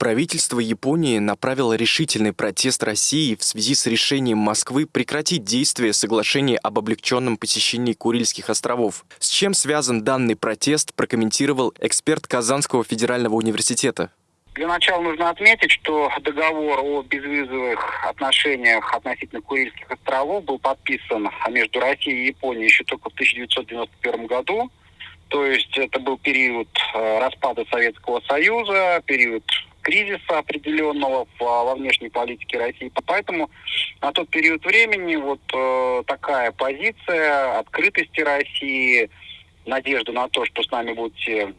Правительство Японии направило решительный протест России в связи с решением Москвы прекратить действие соглашения об облегченном посещении Курильских островов. С чем связан данный протест, прокомментировал эксперт Казанского федерального университета. Для начала нужно отметить, что договор о безвизовых отношениях относительно Курильских островов был подписан между Россией и Японией еще только в 1991 году. То есть это был период э, распада Советского Союза, период кризиса определенного во внешней политике России. Поэтому на тот период времени вот э, такая позиция открытости России, надежда на то, что с нами будете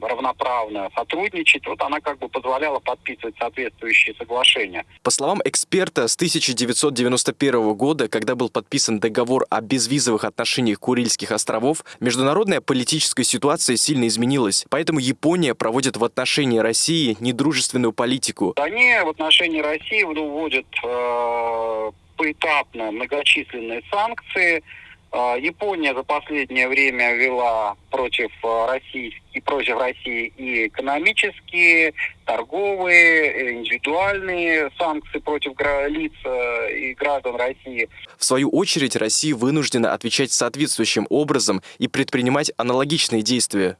равноправно сотрудничать, вот она как бы позволяла подписывать соответствующие соглашения. По словам эксперта, с 1991 года, когда был подписан договор о безвизовых отношениях Курильских островов, международная политическая ситуация сильно изменилась. Поэтому Япония проводит в отношении России недружественную политику. Они в отношении России вводят э, поэтапно многочисленные санкции, Япония за последнее время ввела против а, России и против России и экономические, торговые, э, индивидуальные санкции против лиц э, и граждан России. В свою очередь Россия вынуждена отвечать соответствующим образом и предпринимать аналогичные действия.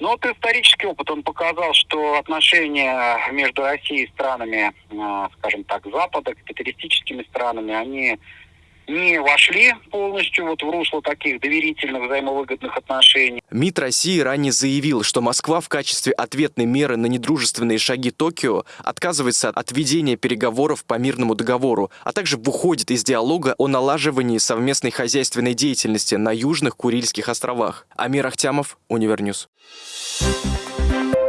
Ну вот исторический опыт, он показал, что отношения между Россией и странами, а, скажем так, Запада, капиталистическими странами, они не вошли полностью вот в русло таких доверительных взаимовыгодных отношений. МИД России ранее заявил, что Москва в качестве ответной меры на недружественные шаги Токио отказывается от ведения переговоров по мирному договору, а также выходит из диалога о налаживании совместной хозяйственной деятельности на Южных Курильских островах. Амир Ахтямов, Univer News. Thank you